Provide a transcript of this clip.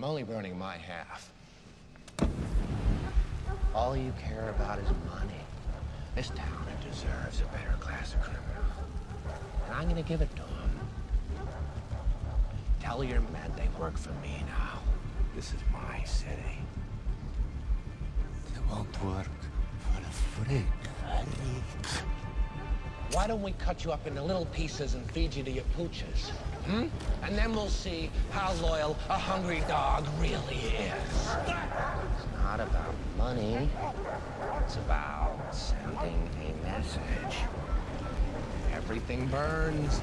I'm only burning my half. All you care about is money. This town deserves a better class of criminal. And I'm gonna give it to them. Tell your men they work for me now. This is my city. They won't work for a freak. Why don't we cut you up into little pieces and feed you to your pooches? Hmm? And then we'll see how loyal a hungry dog really is. It's not about money. It's about sending a message. Everything burns.